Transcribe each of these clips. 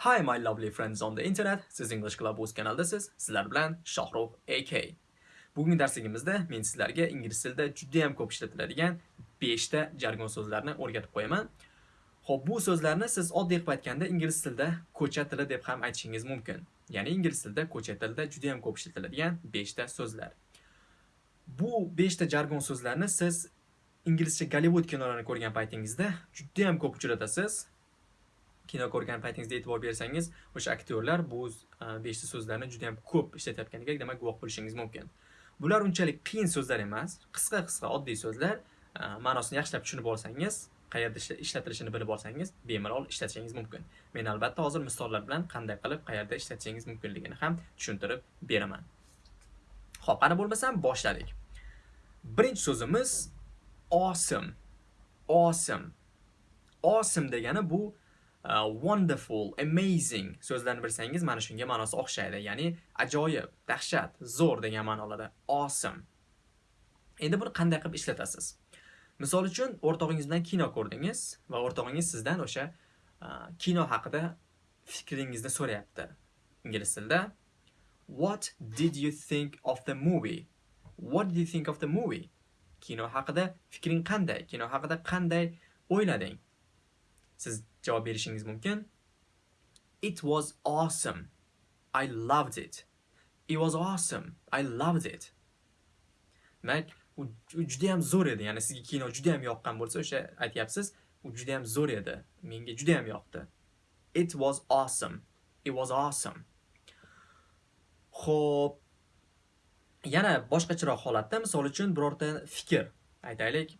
Hi my lovely friends on the internet. Siz English Club o'z kanaldasiz. Sizlar bilan Shohrux AK. Bugungi darsligimizda men sizlarga ingliz tilida juda ham ko'p ishlatiladigan 5 ta jargon so'zlarni o'rgatib qo'yaman. Xo'p, bu so'zlarni siz oddiy qilib aytganda ingliz tilida ko'cha tili deb ham aytishingiz mumkin. Ya'ni ingliz tilida ko'cha tilida juda ham ko'p ishlatiladigan 5 ta so'zlar. Bu 5 ta jargon so'zlarni siz inglizcha Gollivud kinolarini ko'rgan paytingizda juda ham ko'p uchratasiz. Kino ko'rgan paytingizda e'tibor bersangiz o'sha aktyorlar bu beshta so'zlarni juda ham ko'p ishlatayotganiga demak guvoh bo'lishingiz mumkin. Bular unchalik qiyin so'zlar emas qisqa qisqa oddiy so'zlar e, ma'nosini yaxshilab tushunib olsangiz qayerda ishlatilishini bilib olsangiz bemalol ishlatishingiz mumkin. Men albatta hozir misollar bilan qanday qilib qayerda ishlatishingiz mumkinligini ham tushuntirib beraman. Ho'p qani bo'lmasam boshladik. Birinchi so'zimiz awesome awesome awesome degani bu wonderful, amazing so'zlarni bilsangiz mana shunga ma'nosi o'xshaydi. Ya'ni ajoyib, dahshat, zo'r degan ma'nolarda awesome. Endi buni qanday qilib ishlatasiz? Misol uchun o'rtog'ingiz bilan kino ko'rdingiz va o'rtog'ingiz sizdan o'sha kino haqida fikringizni so'rayapti. Ingliz tilida What did you think of the movie? What did you think of the movie? Kino haqida fikring qanday? Kino haqida qanday o'ylading? Siz javob berishingiz mumkin. It was awesome. I loved it. It was awesome. I loved it. Demak, u juda ham zo'r edi. Ya'ni sizga kino juda ham yoqqan bo'lsa, o'sha aytyapsiz, u juda ham zo'r edi. Menga juda ham yoqdi. It was awesome. It was awesome. Xo'p, yana boshqacharoq holatda, misol uchun birorta fikr aytaylik,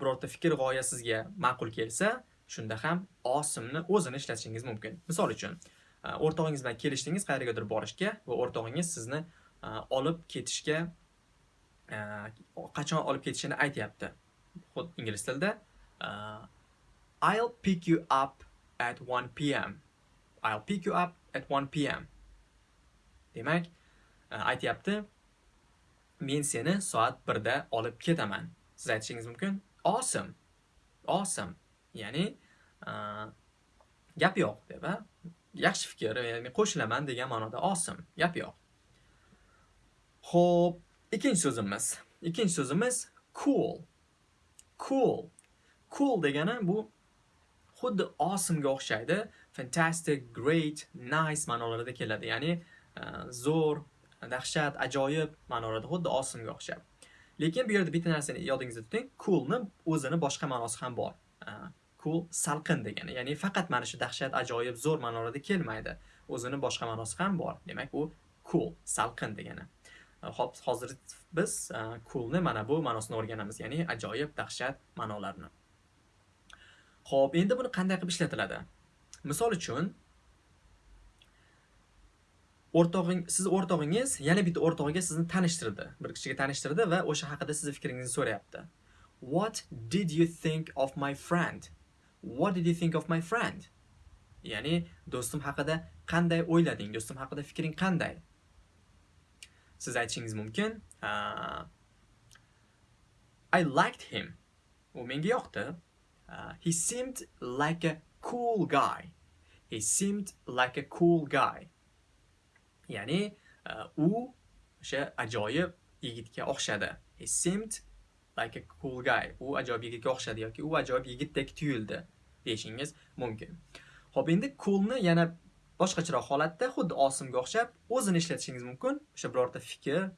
birorta fikr g'oya sizga ma'qul kelsa, shunda ham osimni o'zini ishlatishingiz mumkin. Misol uchun e, o'rtog'ingiz bilan kelishdingiz qayergadir borishga va o'rtog'ingiz sizni e, olib ketishga e, qachon olib ketishini aytyapti. Ingliz tilida I'll pick you up at 1 pm I'll pick you up at 1 pm demak aytyapti men seni soat 1 da olib ketaman. Siz aytishingiz mumkin? Awesome. Awesome. Ya'ni gap yo'q deb a yaxshi fikr ya'ni qo'shilaman degan ma'noda osim gap yo'q. Ho'p ikkinchi so'zimiz ikkinchi so'zimiz cool. Cool. Cool degani bu xuddi awesomega o'xshaydi fantastic great nice ma'nolarida keladi ya'ni e, zo'r dahshat ajoyib ma'nolarda xuddi awesomega o'xshab lekin bu yerda bitta narsani yodingizda tuting coolni o'zini boshqa ma'nosi ham bor. Cool salqin degani ya'ni faqat mana shu dahshat ajoyib zo'r ma'nolarda kelmaydi. O'zini boshqa ma'nosi ham bor. Demak u cool salqin degani. E, hop hozir biz e, coolni mana bu ma'nosini o'rganamiz ya'ni ajoyib dahshat ma'nolarini. Ho'p endi buni qanday qilib ishlatiladi? Misol uchun o'rtog'ing siz o'rtog'ingiz yana bitta o'rtog'iga sizni tanishtirdi. Bir kishiga tanishtirdi va o'sha haqida sizni fikringizni so'rayapti. What did you think of my friend? What did you think of my friend? Ya'ni do'stim haqida qanday o'ylading? Do'stim haqida fikring qanday? Siz aytishingiz mumkin. Uh, I liked him. U menga yoqdi. Uh, he seemed like a cool guy. He seemed like a cool guy. Ya'ni uh, u o'sha ajoyib yigitga o'xshadi. He seemed like a cool guy. U ajoyib yigitga o'xshadi yoki u ajoyib yigitdek tuyuldi deyishingiz mumkin. Ho'p endi coolni yana boshqacharoq holatda xuddi osimga o'xshab o'zini ishlatishingiz mumkin. O'sha birorta fikr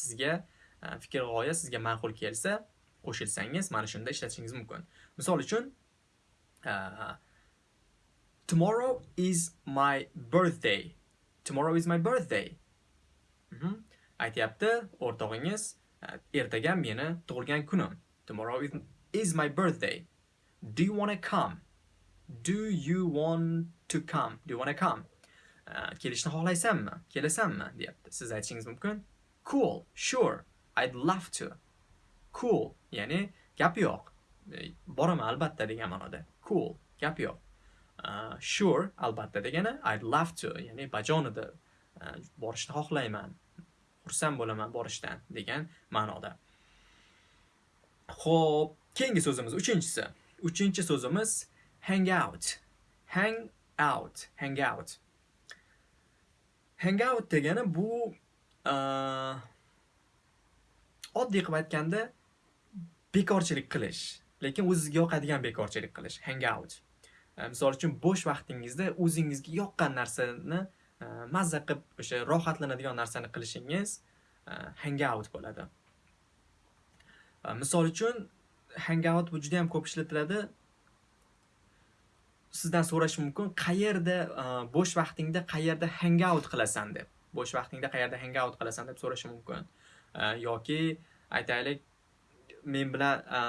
sizga fikr g'oya sizga ma'qul kelsa qo'shilsangiz mana shunda ishlatishingiz mumkin. Misol uchun tomorrow is my birthday. Tomorrow is my birthday. Mhm. aytyapti o'rtog'ingiz Uh, ertaga meni tug'ilgan kunim. Tomorrow is my birthday. Do you want to come? Do you want to come? Do you want to come? Uh, kelishni xohlaysanmi? Kelasanmi? Deyapti. Siz aytishingiz mumkin? Cool. Sure. I'd love to. Cool. Ya'ni gap yo'q. E, boraman albatta degan ma'noda. Cool. Gap yo'q. Uh, sure. Albatta degani i'd love to. Ya'ni bajonida. Uh, borishni xohlayman. Xursand bo'laman borishdan degan ma'noda Xo'p, keyingi so'zimiz uchinchisi. Uchinchi so'zimiz hang out. Hang out hang out hang out degani bu e, oddiy qilib aytganda bekorchilik qilish lekin o'zizga yoqadigan bekorchilik qilish hang out e, misol uchun bo'sh vaqtingizda o'zingizga yoqqan narsani Э, mazza qilib o'sha rohatlanadigan narsani qilishingiz э, hangout bo'ladi. Э, misol uchun hangout bu juda yam ko'p ishlatiladi. Sizdan so'rash mumkin qayerda e, bo'sh vaqtingda qayerda hangout qilasan deb bo'sh vaqtingda qayerda hangout qilasan deb so'rashi mumkin. E, yoki aytaylik men bilan e,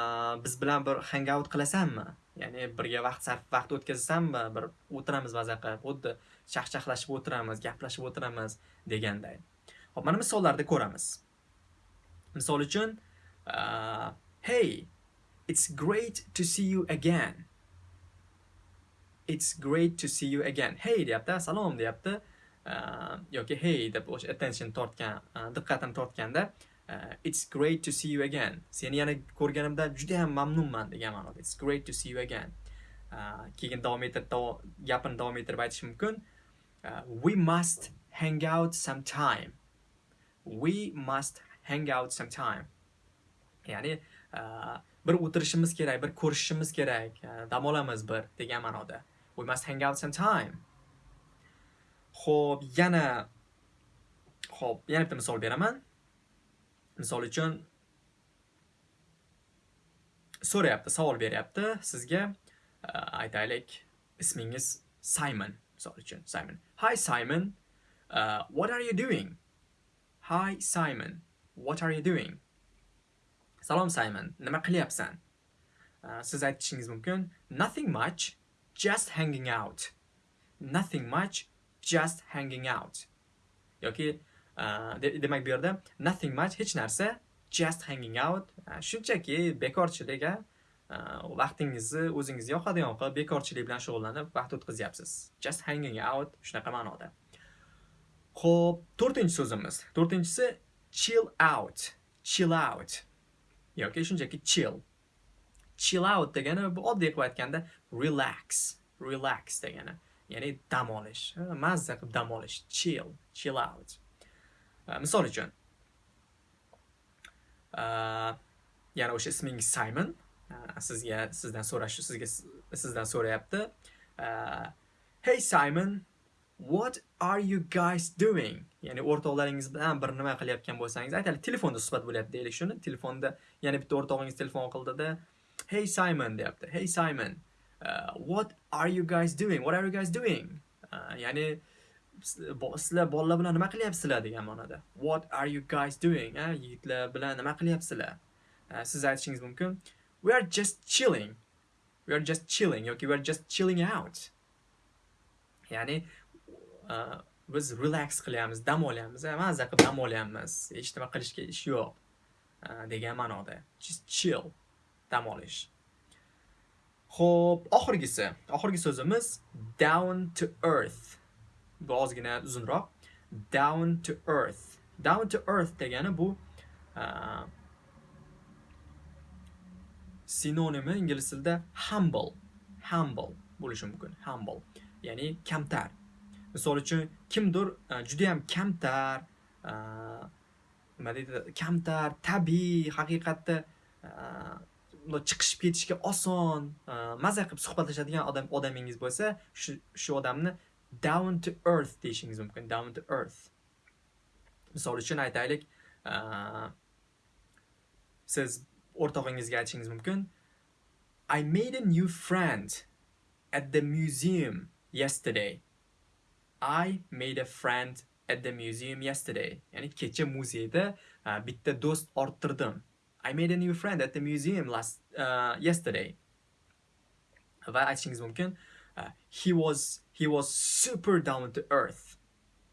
biz bilan bir hangout qilasanmi? Ya'ni birga vaqt sarf vaqt o'tkazasanmi? Bir o'tiramiz maza qilib xuddi chaqchaqlashib o'tiramiz gaplashib o'tiramiz deganday ho'p mana misollarda ko'ramiz. Misol uchun uh, hey it's great to see you again. It's great to see you again. Hey deyapti salom deyapti. Uh, yoki hey deb o'sha attention tortgan uh, diqqatini tortganda Uh, it's great to see you again. Seni yana ko'rganimdan juda ham mamnunman degan ma'noda. It's great to see you again. Uh, keyin davom ettirib gapini davom ettirib aytish mumkin. Uh, we must hang out sometime we must hang out sometime ya'ni bir o'tirishimiz kerak bir ko'rishishimiz kerak dam olamiz bir degan ma'noda. We must hang out sometime ho'p yana ho'p yana bitta misol beraman. Misol uchun so'rayapti savol beryapti sizga e, aytaylik ismingiz simon misol uchun simon. Hi simon. Uh, what are you doing? Hi simon. What are you doing? Salom simon. Nima qilyapsan? Uh, siz aytishingiz mumkin nothing much just hanging out. Nothing much just hanging out. Yoki Э, demak bu yerda nothing much hech narsa just hanging out э, shunchaki bekorchilik э, vaqtingizni o'zingizga yoqadigan qilib bekorchilik bilan shug'ullanib vaqt o'tkazyapsiz. Just hanging out shunaqa ma'noda. Ho'p to'rtinchi so'zimiz. To'rtinchisi chill out chill out yoki shunchaki chill. Chill out degani bu oddiy qilib aytganda relax relax degani. Ya'ni dam olish. Mazza qilib dam olish. Chill chill out. Э, misol uchun э, yana o'sha ismingiz simon. Э, sizga sizdan so'rash sizga sizdan so'rayapti. Hey simon what are you guys doing? Ya'ni o'rtoqlaringiz bilan bir nima qilayotgan bo'lsangiz aytaylik telefonda suhbat bo'lyapti deylik shuni. Telefonda yana bitta o'rtog'ingiz telefon qildida hey simon deyapti. Hey simon uh, what are you guys doing? What are you guys doing? Uh, ya'ni sizlar bolalar bilan nima qilyapsizlar degan ma'noda. What are you guys doing ha? Yigitlar bilan nima qilyapsizlar? Siz aytishingiz mumkin. We are just chilling. We are just chilling yoki we are just chilling out. Ya'ni uh, biz relax qilyapmiz dam olyapmiz mazza qilib dam olyapmiz. Hech nima qilishga ish yo'q degan ma'noda. Just chill dam olish. Ho'p oxirgisi. Oxirgi so'zimiz down to earth. Bu ozgina uzunroq. Down to earth. Down to earth degani bu uh, sinonimi ingliz tilida humble. Humble bo'lishi mumkin. Humble. Ya'ni kamtar. Misol uchun kimdir juda judayam kamtar e, nima deydi kamtar tabiiy haqiqatda chiqishib ketishga oson maza qilib suhbatlashadigan odam odamingiz bo'lsa shu shu odamni down to earth deyishingiz mumkin down to earth misol uchun aytaylik siz o'rtog'ingizga aytishingiz mumkin I made a new friend at the museum yesterday. I made a friend at the museum yesterday. Ya'ni kecha muzeyda bitta do'st orttirdim. I made a new friend at the museum last uh, yesterday. Va aytishingiz mumkin uh, he was he was super down to earth.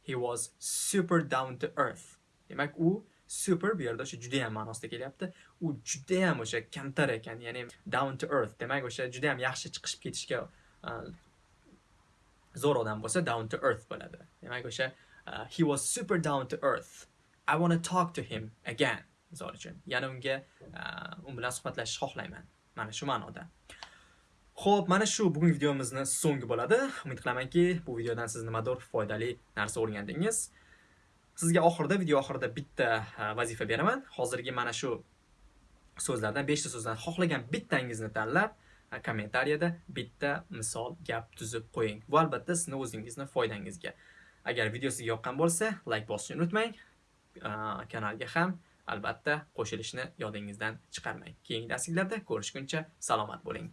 He was super down to earth. Demak u super bu yerda o'sha juda ham ma'nosida kelyapti. U juda ham o'sha kamtar ekan ya'ni down to earth. Demak o'sha juda ham yaxshi chiqishib ketishga uh, zo'r odam bo'lsa down to earth bo'ladi. Demak o'sha uh, he was super down to earth. I want to talk to him again misol uchun. Yana unga uh, u bilan suhbatlashishni xohlayman. Mana shu ma'noda. Xo'p, mana shu bugungi videomizni so'ngi bo'ladi. Umid qilamanki, bu videodan siz nimadir foydali narsa o'rgandingiz. Sizga oxirida, video oxirida bitta vazifa beraman. Hozirgi mana shu so'zlardan 5 ta so'zdan xohlagan bittangizni tanlab, kommentariyada bitta misol gap tuzib qo'ying. Bu albatta sizni o'zingizni foydangizga. Agar video sizga yoqqan bo'lsa, like bosishni unutmang. Kanalga ham albatta qo'shilishni yodingizdan chiqarmang. Keyingi darsliklarda ko'rishguncha salomat bo'ling.